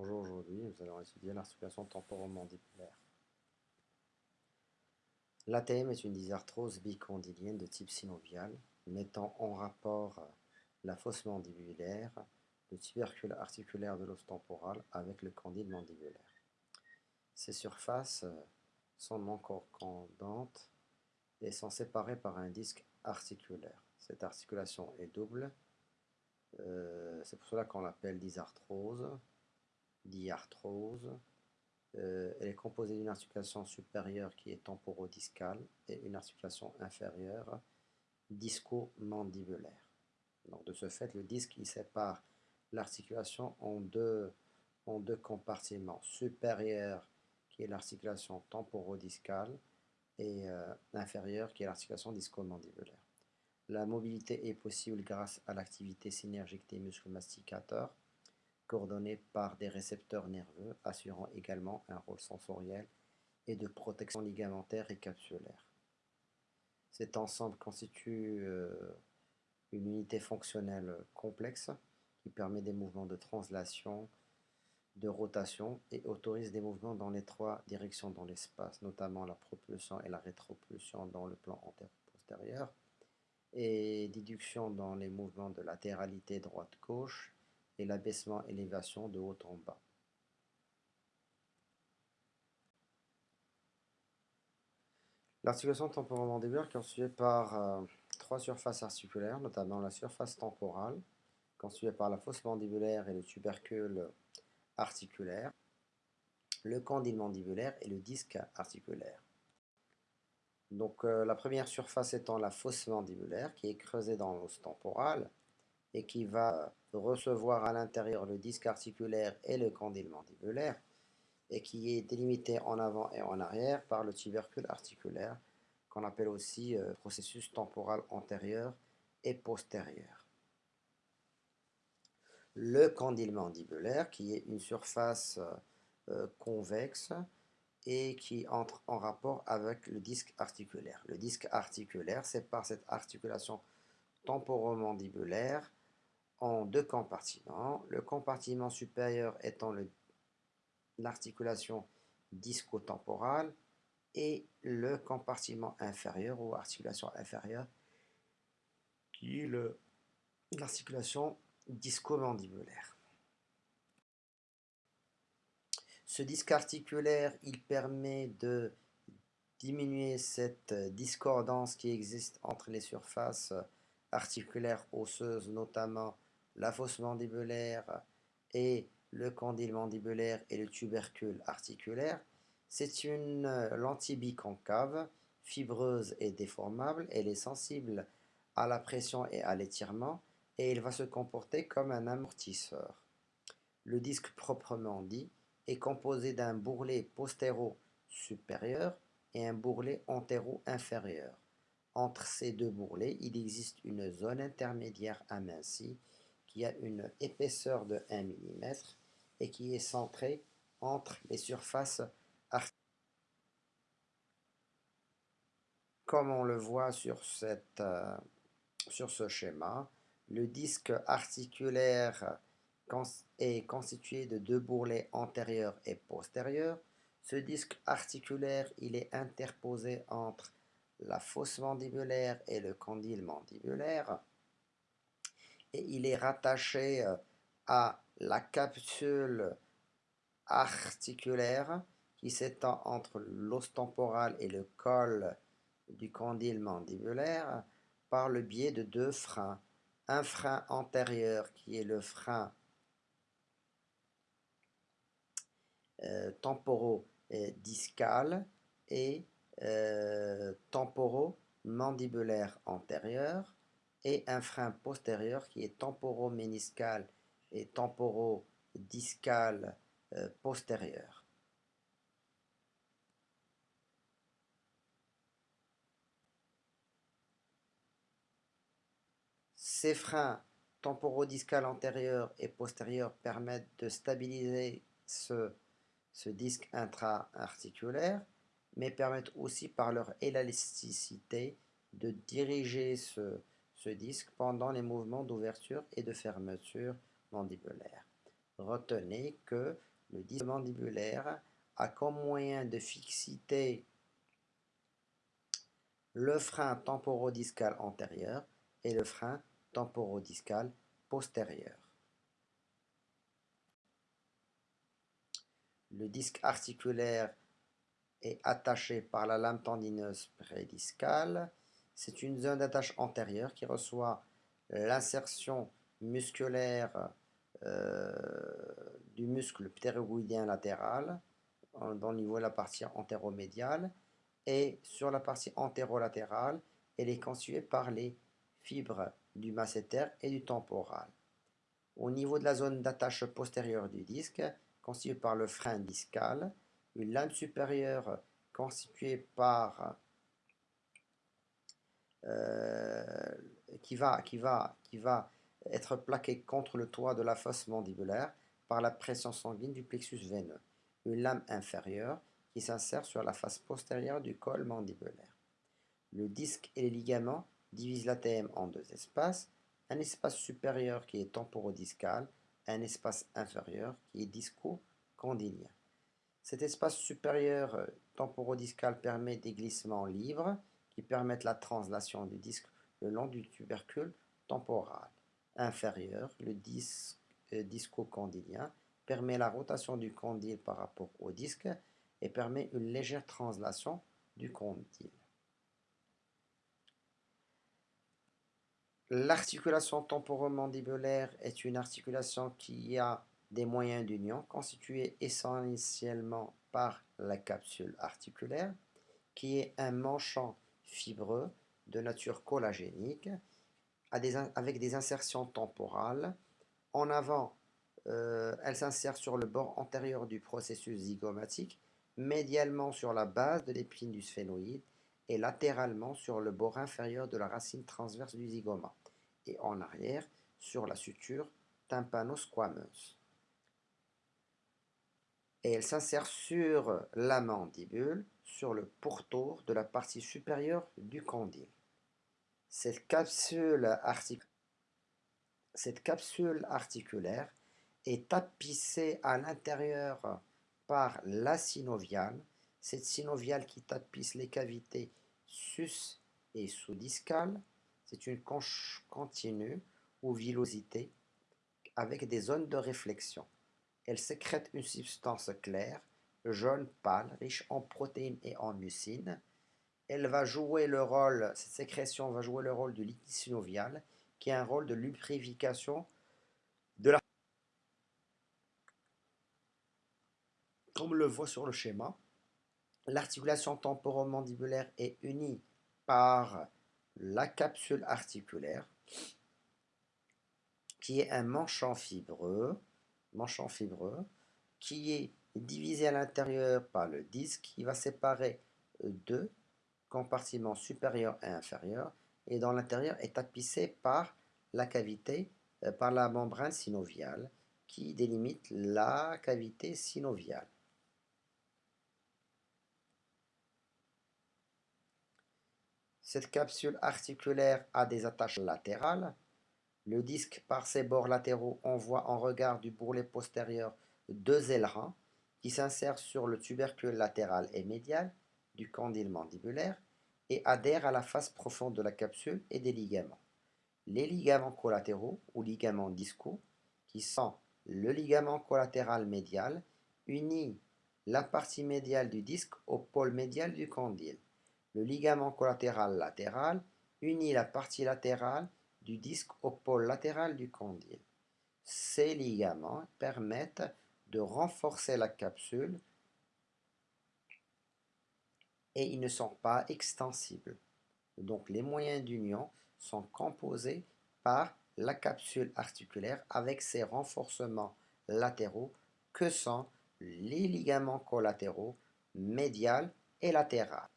Bonjour, aujourd'hui nous allons étudier l'articulation temporomandibulaire. L'ATM est une dysarthrose bicondylienne de type synovial mettant en rapport la fosse mandibulaire, le tubercule articulaire de l'os temporal avec le condyle mandibulaire. Ces surfaces sont non concordantes et sont séparées par un disque articulaire. Cette articulation est double, euh, c'est pour cela qu'on l'appelle dysarthrose diarthrose. Euh, elle est composée d'une articulation supérieure qui est temporodiscale et une articulation inférieure disco-mandibulaire. Donc de ce fait, le disque sépare l'articulation en deux, en deux compartiments. Supérieur qui est l'articulation temporodiscale et euh, inférieure qui est l'articulation disco-mandibulaire. La mobilité est possible grâce à l'activité synergique des muscles masticateurs coordonnés par des récepteurs nerveux, assurant également un rôle sensoriel et de protection ligamentaire et capsulaire. Cet ensemble constitue euh, une unité fonctionnelle complexe qui permet des mouvements de translation, de rotation et autorise des mouvements dans les trois directions dans l'espace, notamment la propulsion et la rétropulsion dans le plan antéro-postérieur, et déduction dans les mouvements de latéralité droite-gauche et l'abaissement-élévation de haut en bas. L'articulation temporomandibulaire est constituée par euh, trois surfaces articulaires, notamment la surface temporale, constituée par la fosse mandibulaire et le tubercule articulaire, le condyle mandibulaire et le disque articulaire. Donc euh, la première surface étant la fosse mandibulaire qui est creusée dans l'os temporal et qui va recevoir à l'intérieur le disque articulaire et le condyle mandibulaire et qui est délimité en avant et en arrière par le tubercule articulaire qu'on appelle aussi euh, processus temporal antérieur et postérieur. Le condyle mandibulaire qui est une surface euh, convexe et qui entre en rapport avec le disque articulaire. Le disque articulaire, c'est par cette articulation temporomandibulaire en deux compartiments. Le compartiment supérieur étant l'articulation discotemporale et le compartiment inférieur ou articulation inférieure qui est l'articulation discomandibulaire. Ce disque articulaire, il permet de diminuer cette discordance qui existe entre les surfaces articulaires osseuses, notamment la fosse mandibulaire et le condyle mandibulaire et le tubercule articulaire. C'est une euh, lentille biconcave, fibreuse et déformable. Elle est sensible à la pression et à l'étirement et elle va se comporter comme un amortisseur. Le disque proprement dit est composé d'un bourrelet postéro-supérieur et un bourrelet antéro-inférieur. Entre ces deux bourrelets, il existe une zone intermédiaire amincie a une épaisseur de 1 mm et qui est centrée entre les surfaces articulaires. Comme on le voit sur, euh, sur ce schéma, le disque articulaire est constitué de deux bourrelets antérieurs et postérieurs. Ce disque articulaire, il est interposé entre la fosse mandibulaire et le condyle mandibulaire et il est rattaché euh, à la capsule articulaire qui s'étend entre l'os temporal et le col du condyle mandibulaire par le biais de deux freins. Un frein antérieur qui est le frein euh, temporo-discal et euh, temporo-mandibulaire antérieur et un frein postérieur qui est temporoméniscal et temporodiscal euh, postérieur. Ces freins temporodiscal antérieur et postérieur permettent de stabiliser ce, ce disque intra-articulaire, mais permettent aussi par leur élasticité de diriger ce, disque pendant les mouvements d'ouverture et de fermeture mandibulaire. retenez que le disque mandibulaire a comme moyen de fixité le frein temporodiscal antérieur et le frein temporodiscal postérieur. Le disque articulaire est attaché par la lame tendineuse prédiscale. C'est une zone d'attache antérieure qui reçoit l'insertion musculaire euh, du muscle ptérygoïdien latéral dans le niveau de la partie antéromédiale et sur la partie antérolatérale, elle est constituée par les fibres du masséter et du temporal. Au niveau de la zone d'attache postérieure du disque, constituée par le frein discal, une lame supérieure constituée par euh, qui, va, qui, va, être plaquée contre le toit de la fosse mandibulaire par la pression sanguine du plexus veineux. Une lame inférieure qui s'insère sur la face postérieure du col mandibulaire. Le disque et les ligaments divisent l'ATM en deux espaces, un espace supérieur qui est temporodiscal, un espace inférieur qui est disco-condylien. Cet espace supérieur euh, temporodiscal permet des glissements libres qui permettent la translation du disque le long du tubercule temporal. Inférieur, le disque euh, disco-condylien permet la rotation du condyle par rapport au disque et permet une légère translation du condyle. L'articulation temporomandibulaire est une articulation qui a des moyens d'union constitués essentiellement par la capsule articulaire, qui est un manchon fibreux de nature collagénique avec des insertions temporales. En avant, euh, elle s'insère sur le bord antérieur du processus zygomatique, médialement sur la base de l'épine du sphénoïde et latéralement sur le bord inférieur de la racine transverse du zygoma et en arrière sur la suture tympano-squameuse et elle s'insère sur la mandibule, sur le pourtour de la partie supérieure du condyle. Cette capsule, articulaire est tapissée à l'intérieur par la synoviale, cette synoviale qui tapisse les cavités sus et sous-discales. C'est une conche continue ou villosité avec des zones de réflexion. Elle sécrète une substance claire, jaune pâle, riche en protéines et en mucine. Elle va jouer le rôle, cette sécrétion va jouer le rôle du liquide synovial, qui a un rôle de lubrification de la... Comme on le voit sur le schéma, l'articulation temporomandibulaire est unie par la capsule articulaire, qui est un manchon fibreux manchon fibreux, qui est divisé à l'intérieur par le disque qui va séparer deux compartiments supérieurs et inférieurs et dans l'intérieur est tapissé par la cavité, euh, par la membrane synoviale qui délimite la cavité synoviale. Cette capsule articulaire a des attaches latérales le disque, par ses bords latéraux, envoie en regard du bourrelet postérieur deux ailerons qui s'insèrent sur le tubercule latéral et médial du condyle mandibulaire et adhèrent à la face profonde de la capsule et des ligaments. Les ligaments collatéraux ou ligaments discaux, qui sont le ligament collatéral médial, unit la partie médiale du disque au pôle médial du condyle. Le ligament collatéral latéral unit la partie latérale du disque au pôle latéral du condyle. Ces ligaments permettent de renforcer la capsule et ils ne sont pas extensibles. Donc les moyens d'union sont composés par la capsule articulaire avec ses renforcements latéraux que sont les ligaments collatéraux médial et latéral.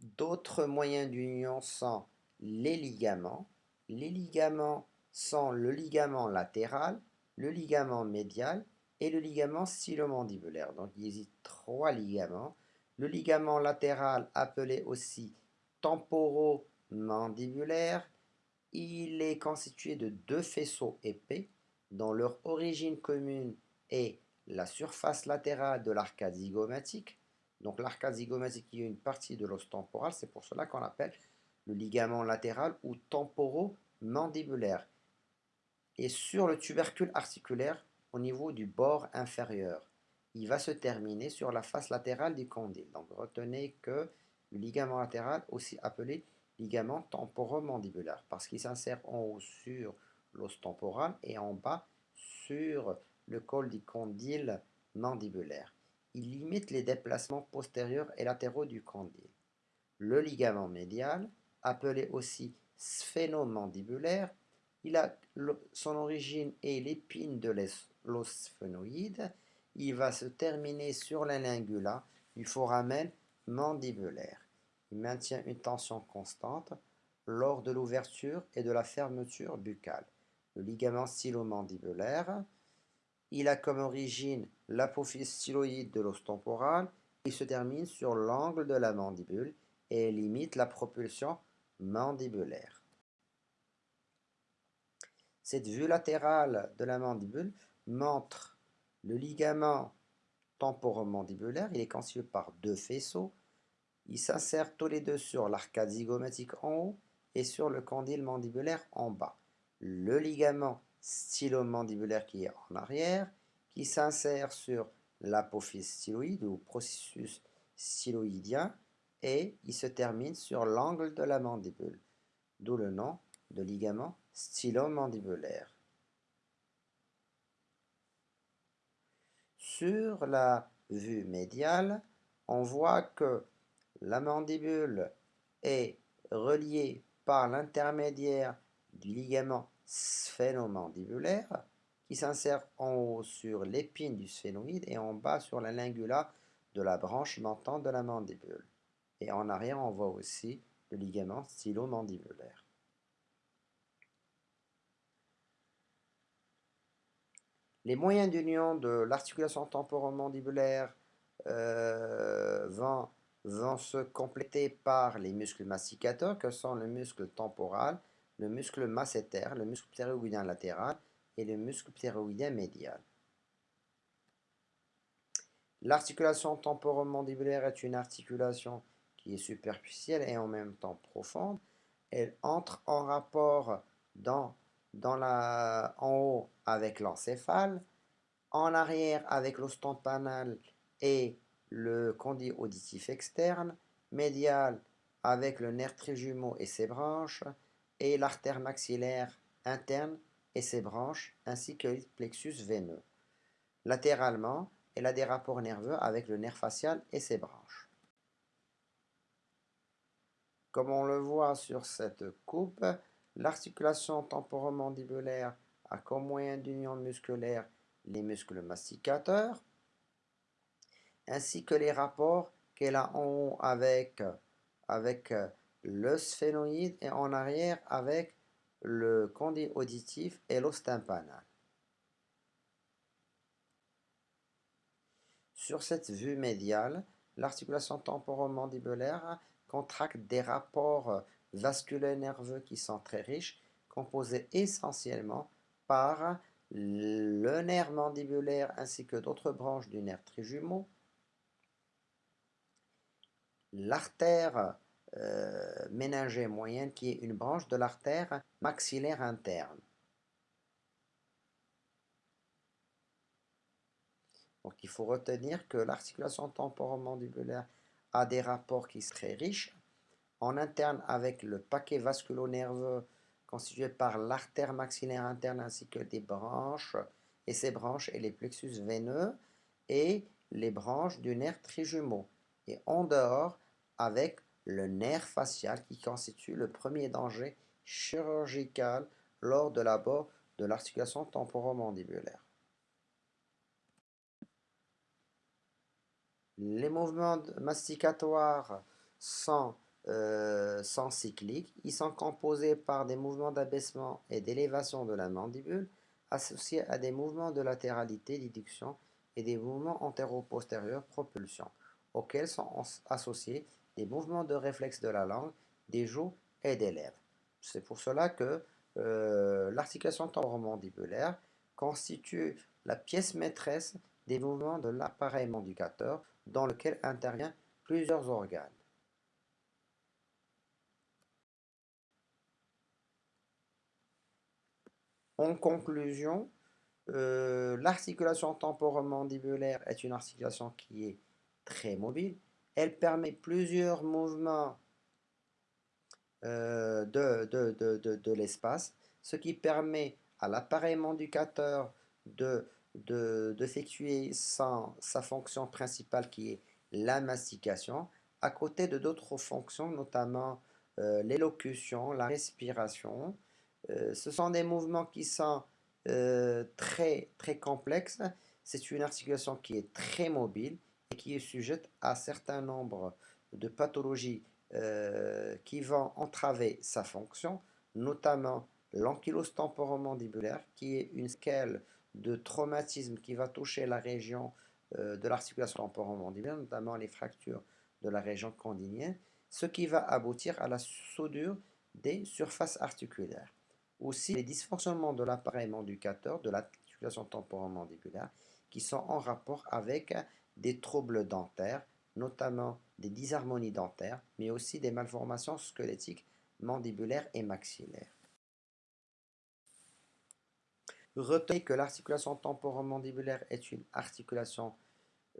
D'autres moyens d'union sont les ligaments. Les ligaments sont le ligament latéral, le ligament médial et le ligament stylo-mandibulaire. Donc il existe trois ligaments. Le ligament latéral appelé aussi temporomandibulaire Il est constitué de deux faisceaux épais dont leur origine commune est la surface latérale de l'arcade zygomatique. Donc l'arcade zygomatique est une partie de l'os temporal, c'est pour cela qu'on appelle le ligament latéral ou temporomandibulaire. Et sur le tubercule articulaire au niveau du bord inférieur, il va se terminer sur la face latérale du condyle. Donc retenez que le ligament latéral, aussi appelé ligament temporomandibulaire, parce qu'il s'insère en haut sur l'os temporal et en bas sur le col du condyle mandibulaire. Il limite les déplacements postérieurs et latéraux du condyle. Le ligament médial, appelé aussi sphénomandibulaire, il a son origine est l'épine de l'os sphénoïde. Il va se terminer sur la lingula du foramen mandibulaire. Il maintient une tension constante lors de l'ouverture et de la fermeture buccale. Le ligament stylo-mandibulaire, il a comme origine l'apophyse styloïde de l'os temporal. Il se termine sur l'angle de la mandibule et limite la propulsion mandibulaire. Cette vue latérale de la mandibule montre le ligament temporomandibulaire. Il est constitué par deux faisceaux. Ils s'insèrent tous les deux sur l'arcade zygomatique en haut et sur le condyle mandibulaire en bas. Le ligament stylomandibulaire qui est en arrière, qui s'insère sur l'apophyse styloïde ou processus styloïdien et il se termine sur l'angle de la mandibule, d'où le nom de ligament stylomandibulaire. Sur la vue médiale, on voit que la mandibule est reliée par l'intermédiaire du ligament sphénomandibulaire qui s'insère en haut sur l'épine du sphénoïde et en bas sur la lingula de la branche montante de la mandibule. Et en arrière, on voit aussi le ligament stylomandibulaire. Les moyens d'union de l'articulation temporomandibulaire euh, vont, se compléter par les muscles masticateurs que sont le muscle temporal, le muscle masséter, le muscle ptéroïdien latéral et le muscle ptéroïdien médial. L'articulation temporomandibulaire est une articulation qui est superficielle et en même temps profonde. Elle entre en rapport dans la, en haut avec l'encéphale, en arrière avec l'ostompanal et le conduit auditif externe, médial avec le nerf trijumeau et ses branches, et l'artère maxillaire interne et ses branches, ainsi que le plexus veineux. Latéralement, elle a des rapports nerveux avec le nerf facial et ses branches. Comme on le voit sur cette coupe, L'articulation temporomandibulaire a comme moyen d'union musculaire les muscles masticateurs, ainsi que les rapports qu'elle a en haut avec, le sphénoïde et en arrière avec le conduit auditif et l'os tympanal. Sur cette vue médiale, l'articulation temporomandibulaire contracte des rapports vasculaires nerveux qui sont très riches, composés essentiellement par le nerf mandibulaire ainsi que d'autres branches du nerf trijumeau, l'artère euh, ménagée moyenne qui est une branche de l'artère maxillaire interne. Donc il faut retenir que l'articulation temporomandibulaire a des rapports qui sont très riches en interne avec le paquet vasculo-nerveux constitué par l'artère maxillaire interne ainsi que des branches, et ces branches et les plexus veineux, et les branches du nerf trijumeau, et en dehors avec le nerf facial qui constitue le premier danger chirurgical lors de l'abord de l'articulation temporomandibulaire. Les mouvements masticatoires sont euh, cycliques. Ils sont composés par des mouvements d'abaissement et d'élévation de la mandibule associés à des mouvements de latéralité, déduction et des mouvements antéro-postérieurs, propulsion, auxquels sont associés des mouvements de réflexe de la langue, des joues et des lèvres. C'est pour cela que euh, l'articulation temporomandibulaire constitue la pièce maîtresse des mouvements de l'appareil mandicateur dans lequel interviennent plusieurs organes. En conclusion, euh, l'articulation temporomandibulaire est une articulation qui est très mobile. Elle permet plusieurs mouvements euh, de, de, l'espace, ce qui permet à l'appareil mandicateur d'effectuer de, sa fonction principale qui est la mastication, à côté de d'autres fonctions, notamment euh, l'élocution, la respiration. Euh, ce sont des mouvements qui sont très, très complexes. C'est une articulation qui est très mobile et qui est sujette à un certain nombre de pathologies euh, qui vont entraver sa fonction, notamment l'ankylose temporomandibulaire, qui est une scale de traumatisme qui va toucher la région euh, de l'articulation temporomandibulaire, notamment les fractures de la région condylienne, ce qui va aboutir à la soudure des surfaces articulaires. Aussi, les dysfonctionnements de l'appareil mandicateur de l'articulation temporomandibulaire qui sont en rapport avec des troubles dentaires, notamment des disharmonies dentaires, mais aussi des malformations squelettiques, mandibulaires et maxillaires. Retenez que l'articulation temporomandibulaire est une articulation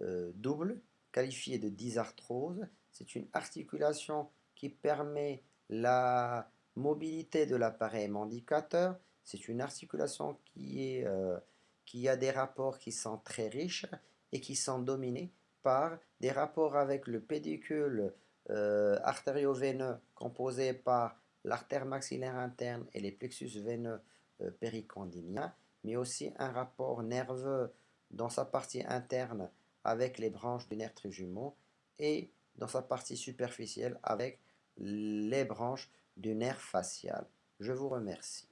euh, double, qualifiée de dysarthrose. C'est une articulation qui permet la mobilité de l'appareil mandicateur. C'est une articulation qui, est, euh, qui a des rapports qui sont très riches et qui sont dominés par des rapports avec le pédicule euh, artério-veineux composé par l'artère maxillaire interne et les plexus veineux euh, péricondyliens, mais aussi un rapport nerveux dans sa partie interne avec les branches du nerf trijumeau et dans sa partie superficielle avec les branches du nerf facial. Je vous remercie.